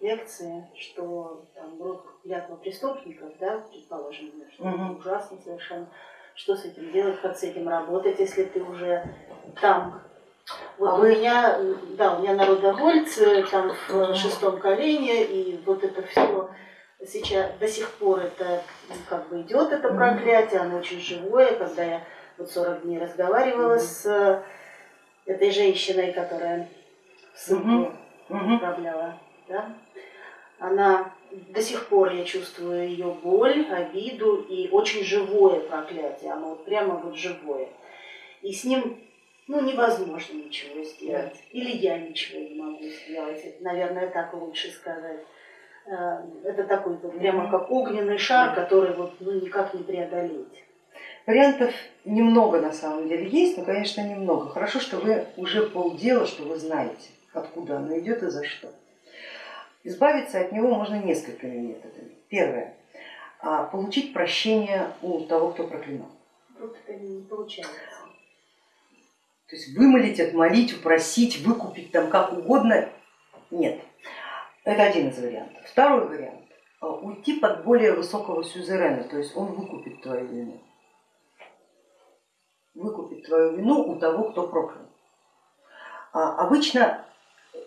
лекции, что там род клятва преступников, да, предположим, что угу. ужасно совершенно, что с этим делать, как с этим работать, если ты уже там. Вот а у вы... меня, да, у меня народовольцы там в шестом колене, и вот это все сейчас до сих пор это как бы идет это проклятие, оно очень живое, когда я вот 40 дней разговаривала mm с э, этой женщиной, которая ссылку mm управляла, да? она до сих пор я чувствую ее боль, обиду и очень живое проклятие, оно вот прямо вот живое. И с ним ну, невозможно ничего сделать. Или я ничего не могу сделать. Это, наверное, так лучше сказать. Э, это такой вот прямо как огненный шар, который вот ну, никак не преодолеть. Вариантов немного на самом деле есть, но, конечно, немного. Хорошо, что вы уже полдела, что вы знаете, откуда оно идет и за что. Избавиться от него можно несколькими методами. Первое. А, получить прощение у того, кто проклинал. Вот это не получается. То есть вымолить, отмолить, упросить, выкупить там как угодно, нет. Это один из вариантов. Второй вариант. А, уйти под более высокого сюзерена, то есть он выкупит твою вину выкупить твою вину у того, кто проклял. А обычно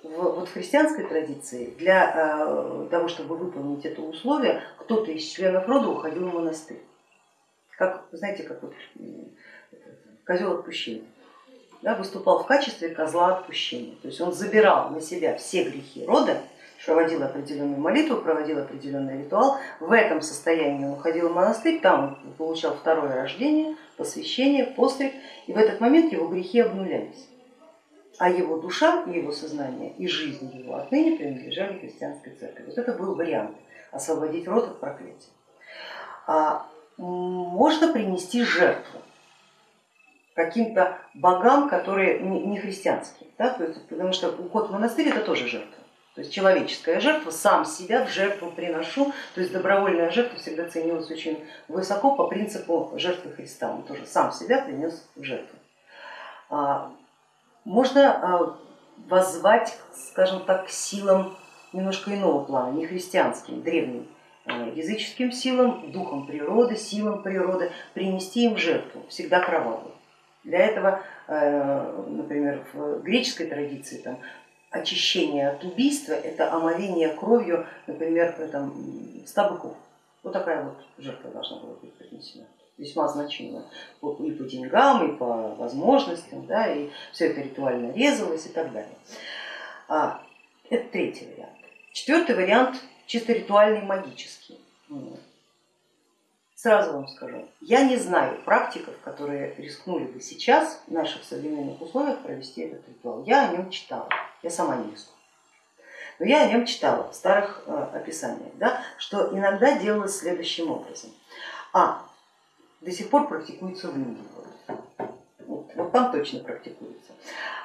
в, вот в христианской традиции для э, того, чтобы выполнить это условие, кто-то из членов рода уходил в монастырь. Как, знаете, как вот козел отпущения. Да, выступал в качестве козла отпущения. То есть он забирал на себя все грехи рода проводил определенную молитву, проводил определенный ритуал. В этом состоянии он уходил в монастырь, там он получал второе рождение, посвящение, постриг, и в этот момент его грехи обнулялись. А его душа и его сознание и жизнь его отныне принадлежали христианской церкви. Вот это был вариант освободить род от проклятия. А можно принести жертву каким-то богам, которые не христианские, да? потому что уход в монастырь это тоже жертва. То есть человеческая жертва, сам себя в жертву приношу, то есть добровольная жертва всегда ценилась очень высоко по принципу жертвы Христа, он тоже сам себя принес в жертву. А, можно а, воззвать, скажем так, к силам немножко иного плана, не христианским, древним, а, языческим силам, духом природы, силам природы, принести им жертву, всегда кровавую. Для этого, например, в греческой традиции там, очищение от убийства, это омовение кровью, например, там, 100 быков. Вот такая вот жертва должна была быть принесена весьма значимая и по деньгам, и по возможностям, да, и все это ритуально резалось и так далее. А, это третий вариант. Четвертый вариант чисто ритуальный, магический. Сразу вам скажу, я не знаю практиков, которые рискнули бы сейчас в наших современных условиях провести этот ритуал. Я о нем читала, я сама не рискну. Но я о нем читала в старых э, описаниях, да, что иногда делалось следующим образом. А, до сих пор практикуется в Индии. Вот, вот там точно практикуется.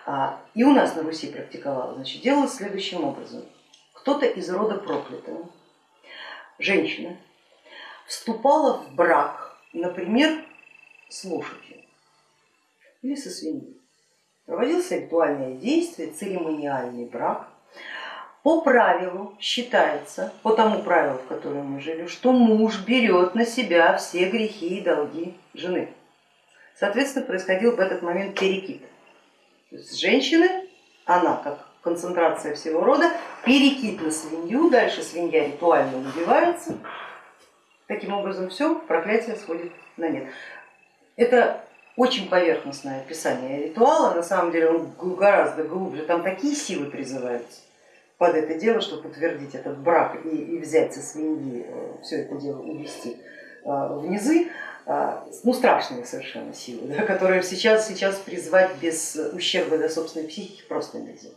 А, и у нас на Руси практиковала, значит, делалось следующим образом. Кто-то из рода проклятого, женщина, вступала в брак, например, с лошадью или со свиньей. Проводился ритуальное действие, церемониальный брак. По правилу считается, по тому правилу, в котором мы жили, что муж берет на себя все грехи и долги жены. Соответственно, происходил в этот момент перекид. То есть женщины, она как концентрация всего рода, перекид на свинью, дальше свинья ритуально убивается, Таким образом все, проклятие сходит на нет. Это очень поверхностное описание ритуала, на самом деле он гораздо глубже, там такие силы призываются под это дело, чтобы подтвердить этот брак и, и взять со свиньи э, все это дело увести э, в низы, э, ну страшные совершенно силы, да, которые сейчас, сейчас призвать без ущерба для собственной психики просто нельзя.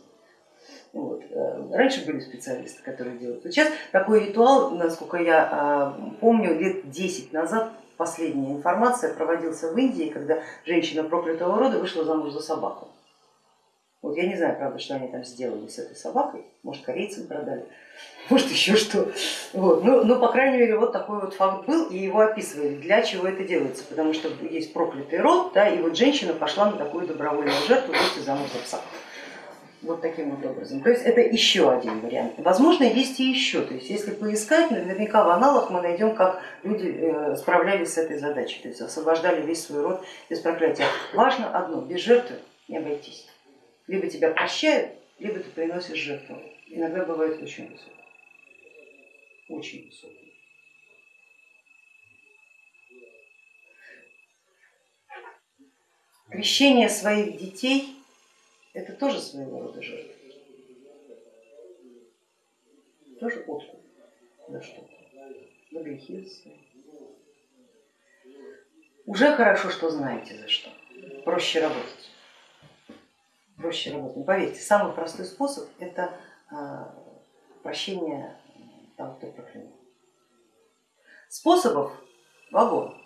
Вот. Э, раньше были специалисты, которые делают. сейчас такой ритуал, насколько я а, помню, лет 10 назад, последняя информация, проводился в Индии, когда женщина проклятого рода вышла замуж за собаку. Вот я не знаю, правда, что они там сделали с этой собакой, может корейцам продали, может еще что. Вот. Но, но, по крайней мере, вот такой вот факт был, и его описывали, для чего это делается, потому что есть проклятый род, да, и вот женщина пошла на такую добровольную жертву, выйти замуж за пса. Вот таким вот образом. То есть это еще один вариант. Возможно, есть и еще. То есть если поискать, наверняка в аналах мы найдем, как люди э, справлялись с этой задачей, то есть освобождали весь свой род без проклятия. Важно одно, без жертвы не обойтись. Либо тебя прощают, либо ты приносишь жертву. Иногда бывает очень высокие. Очень высокие. Крещение своих детей это тоже своего рода жертва. Тоже откуп за что-то, за грехи свои. Уже хорошо, что знаете за что. Проще работать. Проще работать. Но поверьте, самый простой способ это а, прощение того, кто проклянул. Способов вагон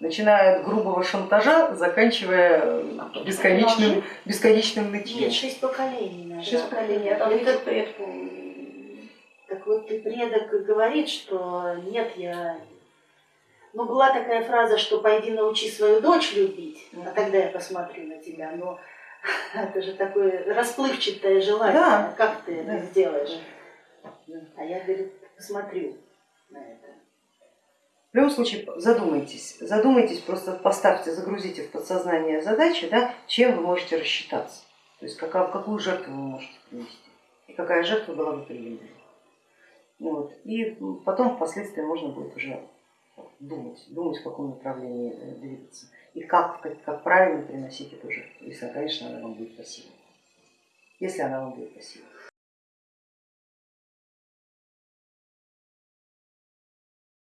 начиная от грубого шантажа, заканчивая бесконечным, бесконечным нытьем. Нет, шесть поколений, наверное. Шесть поколений, а это предку. Так вот и предок говорит, что нет, я... Ну, была такая фраза, что пойди научи свою дочь любить, а тогда я посмотрю на тебя. Но это же такое расплывчатое желание. Да. Как ты Да. это сделаешь? А я, говорит, посмотрю на это. В любом случае задумайтесь, задумайтесь, просто поставьте, загрузите в подсознание задачи, да, чем вы можете рассчитаться, то есть какая, какую жертву вы можете принести и какая жертва была бы приемлема. Ну Вот. И потом впоследствии можно будет уже думать, думать в каком направлении э, двигаться и как, как, как правильно приносить эту жертву, если, конечно, она вам будет красивой. Если она вам будет красивой.